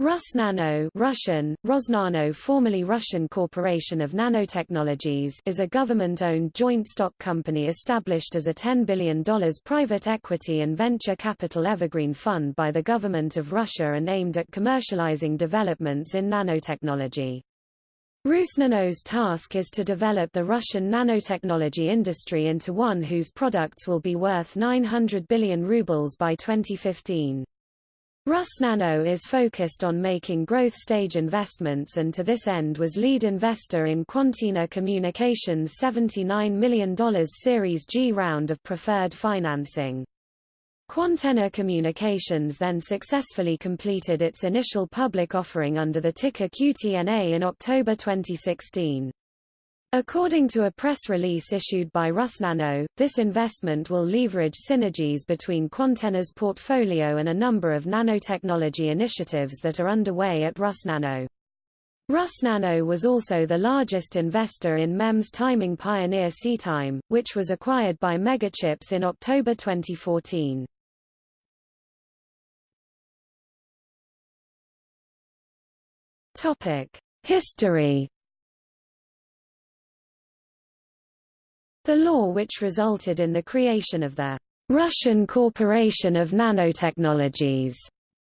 Rusnano Russian, Rosnano formerly Russian Corporation of Nanotechnologies is a government-owned joint stock company established as a $10 billion private equity and venture capital evergreen fund by the government of Russia and aimed at commercializing developments in nanotechnology. Rusnano's task is to develop the Russian nanotechnology industry into one whose products will be worth 900 billion rubles by 2015. Rusnano is focused on making growth stage investments and to this end was lead investor in Quantenna Communications' $79 million Series G round of preferred financing. Quantenna Communications then successfully completed its initial public offering under the ticker QTNA in October 2016. According to a press release issued by Rusnano, this investment will leverage synergies between Quantenna's portfolio and a number of nanotechnology initiatives that are underway at Rusnano. Rusnano was also the largest investor in MEMS timing pioneer SiTime, which was acquired by Megachips in October 2014. History The law which resulted in the creation of the Russian Corporation of Nanotechnologies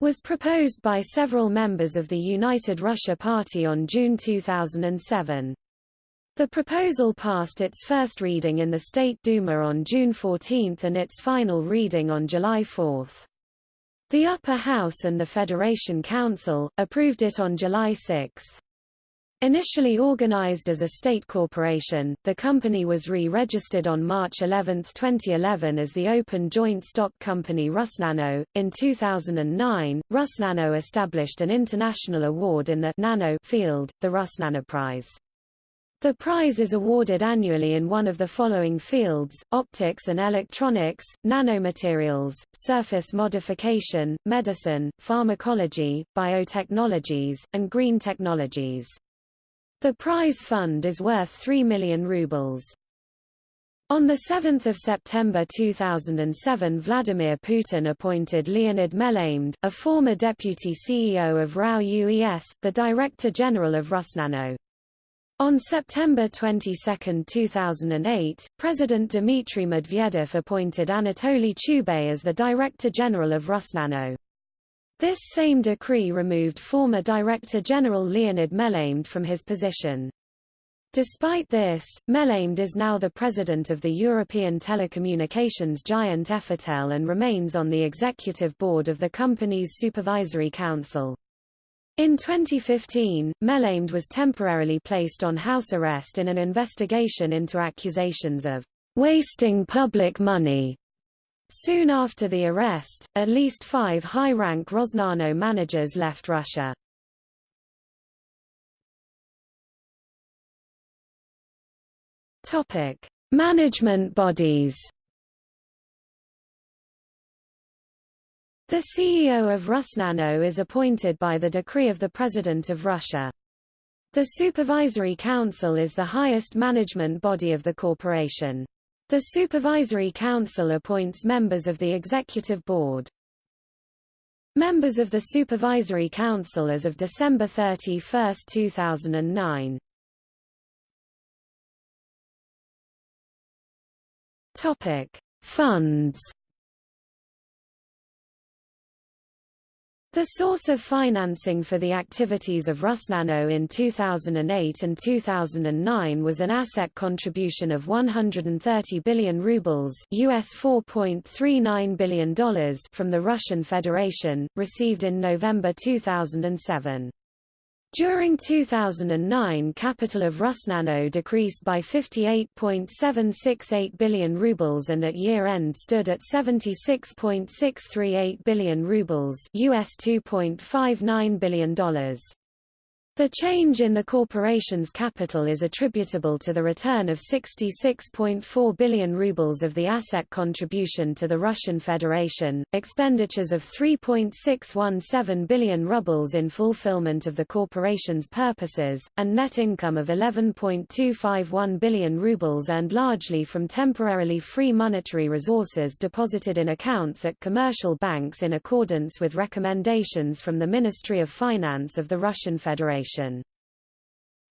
was proposed by several members of the United Russia Party on June 2007. The proposal passed its first reading in the State Duma on June 14 and its final reading on July 4. The Upper House and the Federation Council, approved it on July 6. Initially organized as a state corporation, the company was re-registered on March 11, 2011 as the open joint stock company Rusnano. In 2009, Rusnano established an international award in the nano field, the Rusnano Prize. The prize is awarded annually in one of the following fields, optics and electronics, nanomaterials, surface modification, medicine, pharmacology, biotechnologies, and green technologies. The prize fund is worth 3 million rubles. On 7 September 2007 Vladimir Putin appointed Leonid Melamed, a former deputy CEO of RAO UES, the Director General of Rusnano. On September 22, 2008, President Dmitry Medvedev appointed Anatoly Chubais as the Director General of Rusnano. This same decree removed former Director General Leonid Melamed from his position. Despite this, Melamed is now the president of the European telecommunications giant Effortel and remains on the executive board of the company's supervisory council. In 2015, Melamed was temporarily placed on house arrest in an investigation into accusations of wasting public money Soon after the arrest, at least five high-rank Rosnano managers left Russia. Topic: Management bodies. The CEO of Rusnano is appointed by the decree of the President of Russia. The Supervisory Council is the highest management body of the corporation. The Supervisory Council appoints members of the Executive Board. Members of the Supervisory Council as of December 31, 2009. Topic: Funds The source of financing for the activities of Rusnano in 2008 and 2009 was an asset contribution of 130 billion rubles US $4.39 billion from the Russian Federation, received in November 2007. During 2009 capital of Rusnano decreased by 58.768 billion rubles and at year-end stood at 76.638 billion rubles US $2.59 billion. The change in the corporation's capital is attributable to the return of 66.4 billion rubles of the asset contribution to the Russian Federation, expenditures of 3.617 billion rubles in fulfillment of the corporation's purposes, and net income of 11.251 billion rubles earned largely from temporarily free monetary resources deposited in accounts at commercial banks in accordance with recommendations from the Ministry of Finance of the Russian Federation.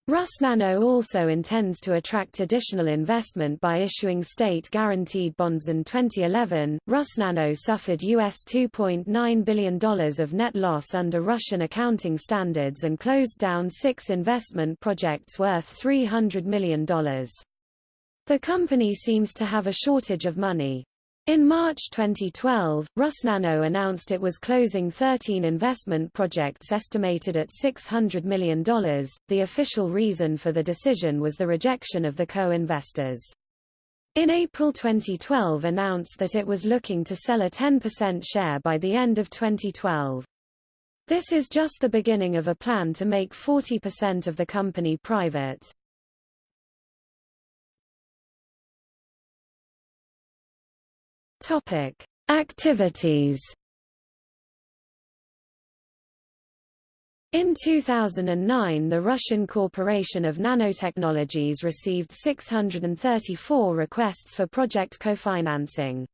Rusnano also intends to attract additional investment by issuing state-guaranteed bonds in 2011. Rusnano suffered US $2.9 billion of net loss under Russian accounting standards and closed down six investment projects worth $300 million. The company seems to have a shortage of money. In March 2012, Rusnano announced it was closing 13 investment projects estimated at $600 million. The official reason for the decision was the rejection of the co-investors. In April 2012 announced that it was looking to sell a 10% share by the end of 2012. This is just the beginning of a plan to make 40% of the company private. Topic: Activities. In 2009 the Russian Corporation of Nanotechnologies received 634 requests for project co-financing.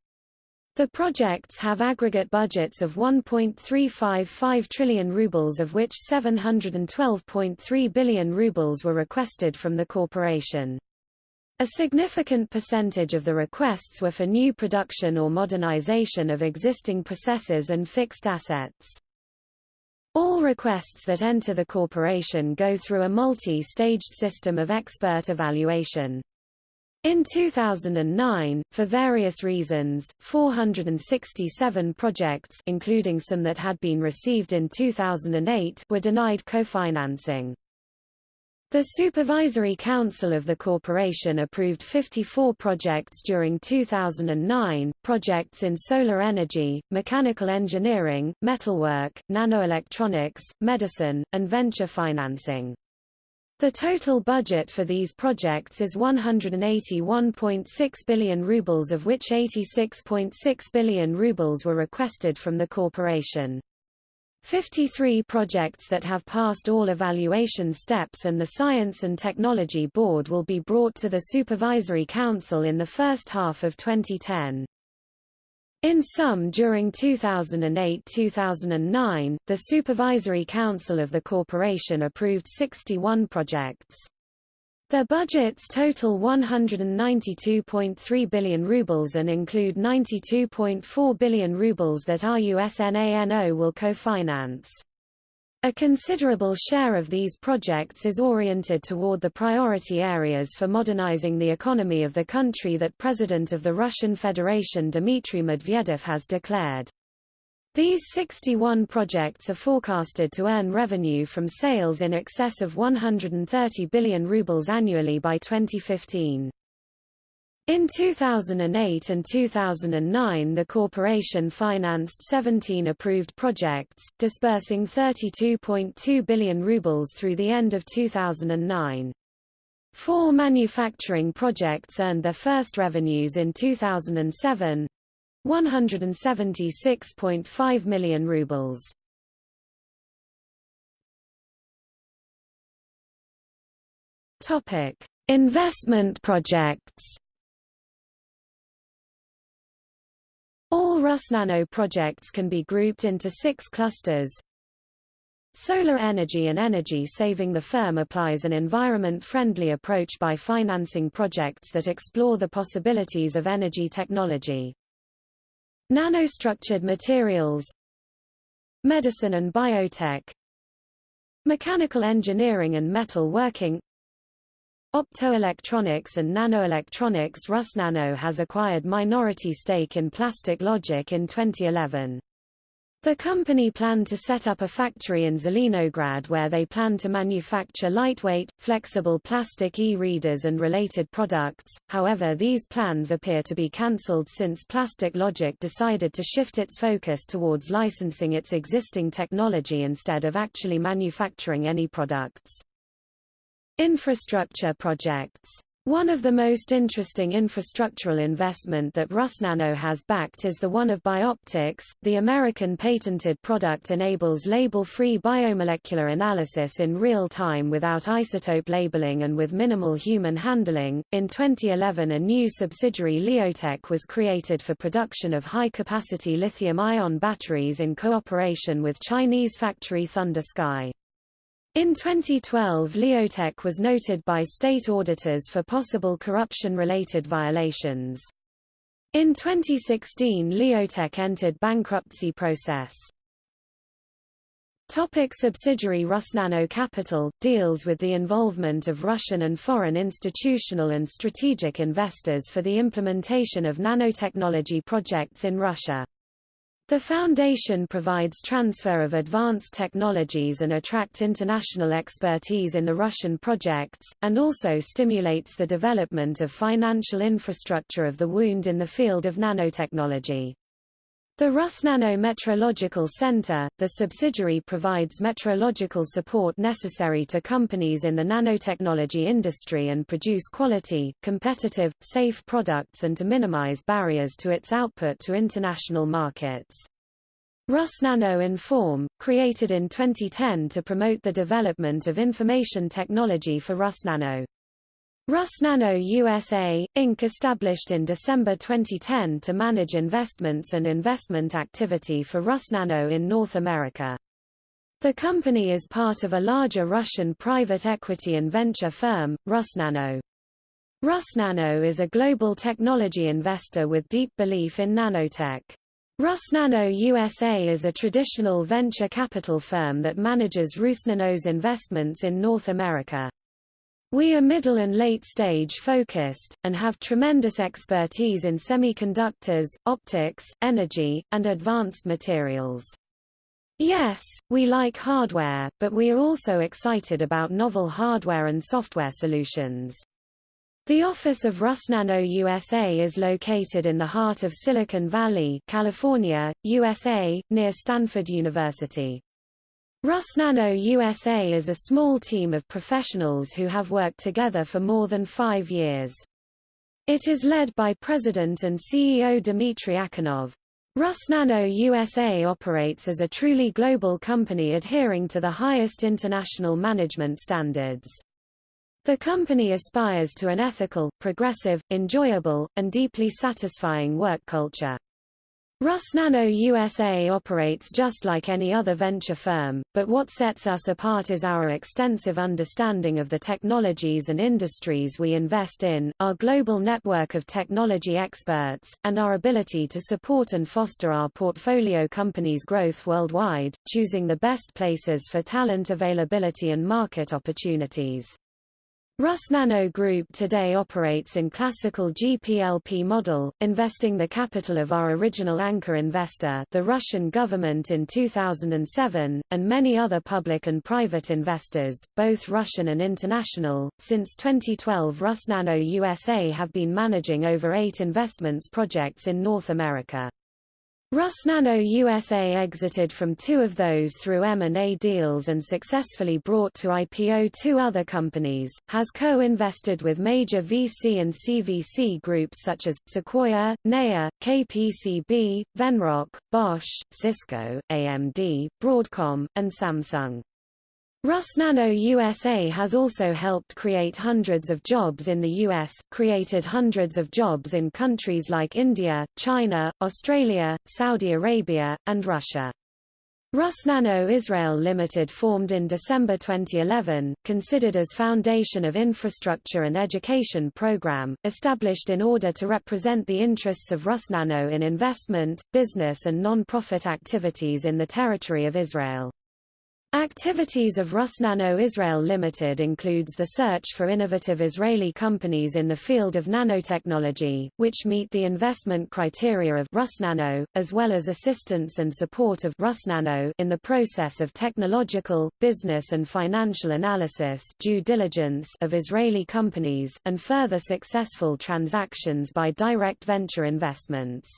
The projects have aggregate budgets of 1.355 trillion rubles of which 712.3 billion rubles were requested from the corporation. A significant percentage of the requests were for new production or modernization of existing processes and fixed assets. All requests that enter the corporation go through a multi-staged system of expert evaluation. In 2009, for various reasons, 467 projects including some that had been received in 2008 were denied co-financing. The Supervisory Council of the corporation approved 54 projects during 2009, projects in solar energy, mechanical engineering, metalwork, nanoelectronics, medicine, and venture financing. The total budget for these projects is 181.6 billion rubles of which 86.6 billion rubles were requested from the corporation. 53 projects that have passed all evaluation steps and the Science and Technology Board will be brought to the Supervisory Council in the first half of 2010. In sum during 2008-2009, the Supervisory Council of the corporation approved 61 projects. Their budgets total 192.3 billion rubles and include 92.4 billion rubles that RUSNANO will co-finance. A considerable share of these projects is oriented toward the priority areas for modernizing the economy of the country that President of the Russian Federation Dmitry Medvedev has declared. These 61 projects are forecasted to earn revenue from sales in excess of 130 billion rubles annually by 2015. In 2008 and 2009 the corporation financed 17 approved projects, disbursing 32.2 billion rubles through the end of 2009. Four manufacturing projects earned their first revenues in 2007, 176.5 million rubles. Topic: Investment projects. All Rusnano projects can be grouped into six clusters. Solar energy and energy saving The firm applies an environment-friendly approach by financing projects that explore the possibilities of energy technology. Nanostructured materials Medicine and biotech Mechanical engineering and metal working Optoelectronics and nanoelectronics Rusnano has acquired minority stake in Plastic Logic in 2011. The company planned to set up a factory in Zelenograd where they planned to manufacture lightweight, flexible plastic e-readers and related products, however these plans appear to be cancelled since Plastic Logic decided to shift its focus towards licensing its existing technology instead of actually manufacturing any products. Infrastructure projects one of the most interesting infrastructural investment that Rusnano has backed is the one of BiOptix. The American patented product enables label-free biomolecular analysis in real time without isotope labeling and with minimal human handling. In 2011, a new subsidiary Liotech was created for production of high-capacity lithium-ion batteries in cooperation with Chinese factory Thunder Sky. In 2012 Liotech was noted by state auditors for possible corruption-related violations. In 2016 Liotech entered bankruptcy process. Topic subsidiary Rusnano Capital, deals with the involvement of Russian and foreign institutional and strategic investors for the implementation of nanotechnology projects in Russia. The foundation provides transfer of advanced technologies and attract international expertise in the Russian projects, and also stimulates the development of financial infrastructure of the wound in the field of nanotechnology. The Rusnano Metrological Center, the subsidiary provides metrological support necessary to companies in the nanotechnology industry and produce quality, competitive, safe products and to minimize barriers to its output to international markets. Rusnano Inform, created in 2010 to promote the development of information technology for Rusnano. Rusnano USA, Inc. established in December 2010 to manage investments and investment activity for Rusnano in North America. The company is part of a larger Russian private equity and venture firm, Rusnano. Rusnano is a global technology investor with deep belief in nanotech. Rusnano USA is a traditional venture capital firm that manages Rusnano's investments in North America. We are middle and late stage focused, and have tremendous expertise in semiconductors, optics, energy, and advanced materials. Yes, we like hardware, but we are also excited about novel hardware and software solutions. The office of Rusnano USA is located in the heart of Silicon Valley, California, USA, near Stanford University. Rusnano USA is a small team of professionals who have worked together for more than five years. It is led by President and CEO Dmitry Akhunov. Rusnano USA operates as a truly global company adhering to the highest international management standards. The company aspires to an ethical, progressive, enjoyable, and deeply satisfying work culture. Rusnano USA operates just like any other venture firm, but what sets us apart is our extensive understanding of the technologies and industries we invest in, our global network of technology experts, and our ability to support and foster our portfolio companies' growth worldwide, choosing the best places for talent availability and market opportunities. Rusnano Group today operates in classical GPLP model, investing the capital of our original anchor investor the Russian government in 2007, and many other public and private investors, both Russian and international. Since 2012 Rusnano USA have been managing over eight investments projects in North America. Rusnano USA exited from two of those through M&A deals and successfully brought to IPO two other companies, has co-invested with major VC and CVC groups such as, Sequoia, NEA, KPCB, Venrock, Bosch, Cisco, AMD, Broadcom, and Samsung. Rusnano USA has also helped create hundreds of jobs in the U.S., created hundreds of jobs in countries like India, China, Australia, Saudi Arabia, and Russia. Rusnano Israel Limited formed in December 2011, considered as foundation of infrastructure and education program, established in order to represent the interests of Rusnano in investment, business and non-profit activities in the territory of Israel. Activities of Rusnano Israel Limited includes the search for innovative Israeli companies in the field of nanotechnology, which meet the investment criteria of Rusnano, as well as assistance and support of Rusnano in the process of technological, business and financial analysis due diligence of Israeli companies, and further successful transactions by direct venture investments.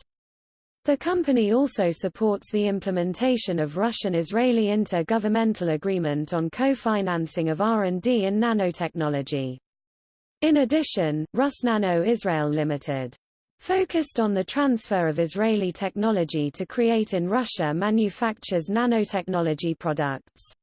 The company also supports the implementation of Russian-Israeli inter-governmental agreement on co-financing of R&D in nanotechnology. In addition, Rusnano Israel Limited focused on the transfer of Israeli technology to create in Russia manufactures nanotechnology products.